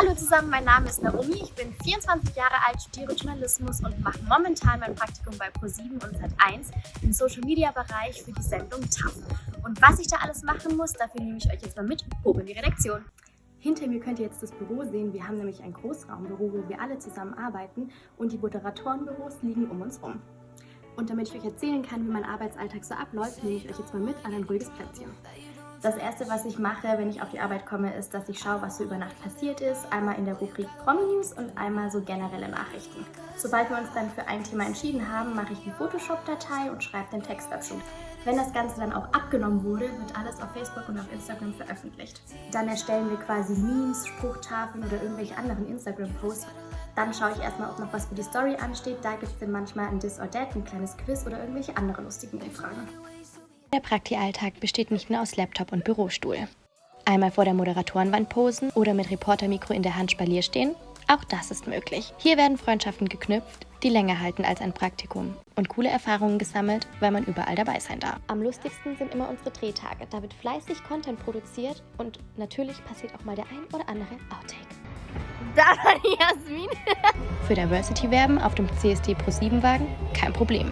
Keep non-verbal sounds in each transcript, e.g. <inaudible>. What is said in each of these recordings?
Hallo zusammen, mein Name ist Naomi, ich bin 24 Jahre alt, studiere Journalismus und mache momentan mein Praktikum bei ProSieben und Sat1 im Social Media Bereich für die Sendung TAF. Und was ich da alles machen muss, dafür nehme ich euch jetzt mal mit hoch in die Redaktion. Hinter mir könnt ihr jetzt das Büro sehen. Wir haben nämlich ein Großraumbüro, wo wir alle zusammen arbeiten und die Moderatorenbüros liegen um uns rum. Und damit ich euch erzählen kann, wie mein Arbeitsalltag so abläuft, nehme ich euch jetzt mal mit an ein ruhiges Plätzchen. Das erste, was ich mache, wenn ich auf die Arbeit komme, ist, dass ich schaue, was so über Nacht passiert ist. Einmal in der Rubrik Promi News und einmal so generelle Nachrichten. Sobald wir uns dann für ein Thema entschieden haben, mache ich die Photoshop-Datei und schreibe den Text dazu. Wenn das Ganze dann auch abgenommen wurde, wird alles auf Facebook und auf Instagram veröffentlicht. Dann erstellen wir quasi Memes, Spruchtafeln oder irgendwelche anderen Instagram-Posts. Dann schaue ich erstmal, ob noch was für die Story ansteht. Da gibt es dann manchmal ein This or That, ein kleines Quiz oder irgendwelche andere lustigen Umfragen. Der Prakti-Alltag besteht nicht nur aus Laptop und Bürostuhl. Einmal vor der Moderatorenwand posen oder mit Reportermikro in der Hand Spalier stehen, auch das ist möglich. Hier werden Freundschaften geknüpft, die länger halten als ein Praktikum und coole Erfahrungen gesammelt, weil man überall dabei sein darf. Am lustigsten sind immer unsere Drehtage. Da wird fleißig Content produziert und natürlich passiert auch mal der ein oder andere Outtake. <laughs> Da war die Jasmin. Für Diversity werben auf dem CSD Pro 7 Wagen? Kein Problem.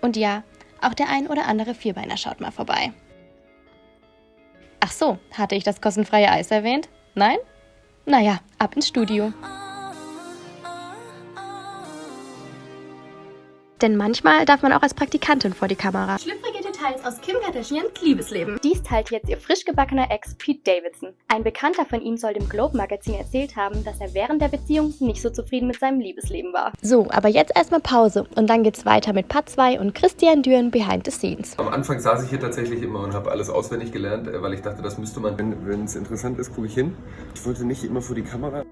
Und ja, auch der ein oder andere Vierbeiner schaut mal vorbei. Ach so, hatte ich das kostenfreie Eis erwähnt? Nein? Naja, ab ins Studio. Denn manchmal darf man auch als Praktikantin vor die Kamera. Schlüpfrige Details aus Kim Kardashians Liebesleben. Dies teilt jetzt ihr frisch gebackener Ex Pete Davidson. Ein Bekannter von ihm soll dem Globe Magazin erzählt haben, dass er während der Beziehung nicht so zufrieden mit seinem Liebesleben war. So, aber jetzt erstmal Pause und dann geht's weiter mit Part 2 und Christian Düren Behind the Scenes. Am Anfang saß ich hier tatsächlich immer und habe alles auswendig gelernt, äh, weil ich dachte, das müsste man, wenn es interessant ist, gucke ich hin. Ich wollte nicht immer vor die Kamera.